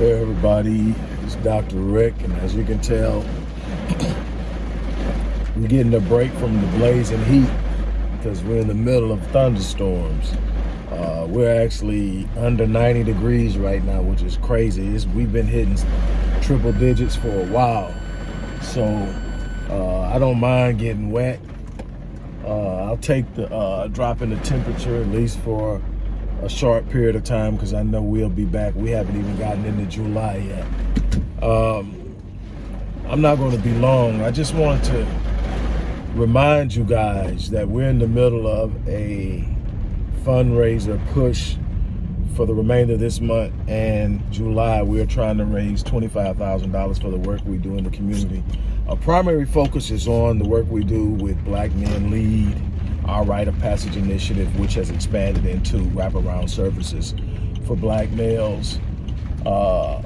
Hey everybody, it's Dr. Rick, and as you can tell, we're getting a break from the blazing heat because we're in the middle of thunderstorms. Uh, we're actually under 90 degrees right now, which is crazy. It's, we've been hitting triple digits for a while. So uh, I don't mind getting wet. Uh, I'll take the uh, drop in the temperature at least for a short period of time because I know we'll be back. We haven't even gotten into July yet. Um, I'm not going to be long. I just want to remind you guys that we're in the middle of a fundraiser push for the remainder of this month and July. We're trying to raise $25,000 for the work we do in the community. Our primary focus is on the work we do with Black Men Lead, our Rite of Passage initiative, which has expanded into wraparound services for black males uh,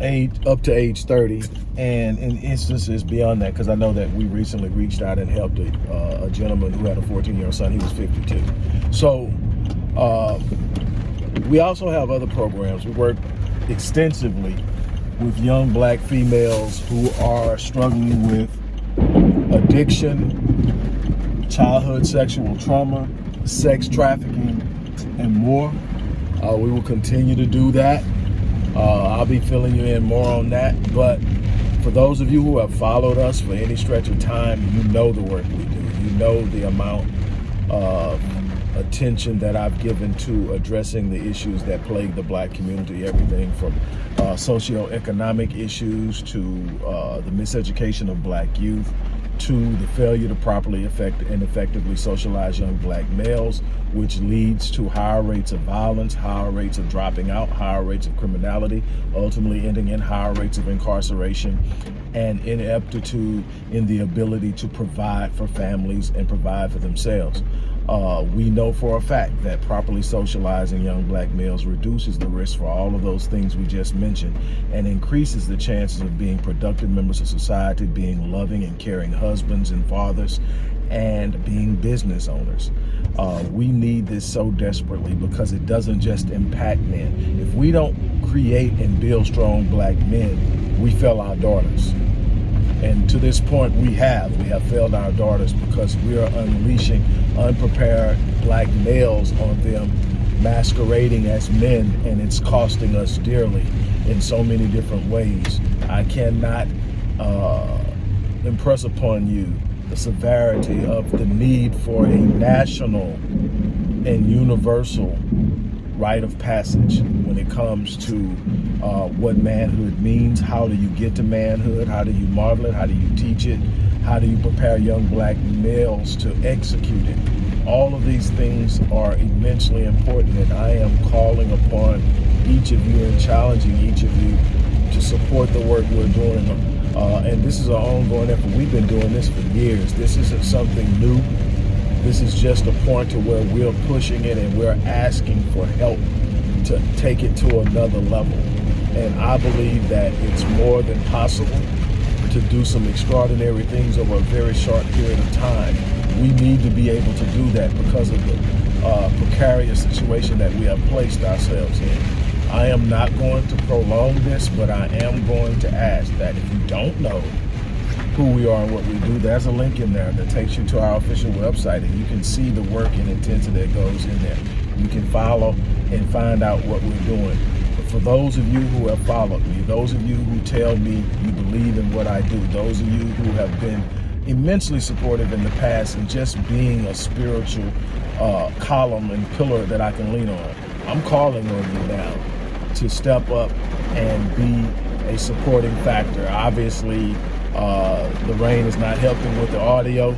age, up to age 30 and in instances beyond that, because I know that we recently reached out and helped a, uh, a gentleman who had a 14-year-old son. He was 52. So uh, we also have other programs. We work extensively with young black females who are struggling with addiction, childhood sexual trauma, sex trafficking, and more. Uh, we will continue to do that. Uh, I'll be filling you in more on that. But for those of you who have followed us for any stretch of time, you know the work we do. You know the amount of attention that I've given to addressing the issues that plague the black community, everything from uh, socioeconomic issues to uh, the miseducation of black youth, to the failure to properly affect and effectively socialize young black males, which leads to higher rates of violence, higher rates of dropping out, higher rates of criminality, ultimately ending in higher rates of incarceration and ineptitude in the ability to provide for families and provide for themselves. Uh, we know for a fact that properly socializing young black males reduces the risk for all of those things we just mentioned and increases the chances of being productive members of society, being loving and caring husbands and fathers, and being business owners. Uh, we need this so desperately because it doesn't just impact men. If we don't create and build strong black men, we fail our daughters. And to this point, we have. We have failed our daughters because we are unleashing unprepared black males on them masquerading as men and it's costing us dearly in so many different ways. I cannot uh, impress upon you the severity of the need for a national and universal rite of passage when it comes to uh, what manhood means. How do you get to manhood? How do you model it? How do you teach it? How do you prepare young black males to execute it? All of these things are immensely important and I am calling upon each of you and challenging each of you to support the work we're doing. Uh, and this is an ongoing effort. We've been doing this for years. This isn't something new. This is just a point to where we're pushing it and we're asking for help to take it to another level. And I believe that it's more than possible to do some extraordinary things over a very short period of time. We need to be able to do that because of the uh, precarious situation that we have placed ourselves in. I am not going to prolong this, but I am going to ask that if you don't know who we are and what we do, there's a link in there that takes you to our official website and you can see the work and intensity that goes in there. You can follow and find out what we're doing. For those of you who have followed me, those of you who tell me you believe in what I do, those of you who have been immensely supportive in the past and just being a spiritual uh, column and pillar that I can lean on, I'm calling on you now to step up and be a supporting factor. Obviously, uh, the rain is not helping with the audio,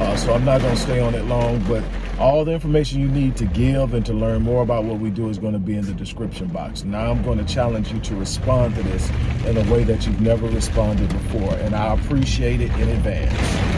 uh, so I'm not going to stay on it long, but all the information you need to give and to learn more about what we do is going to be in the description box. Now I'm going to challenge you to respond to this in a way that you've never responded before, and I appreciate it in advance.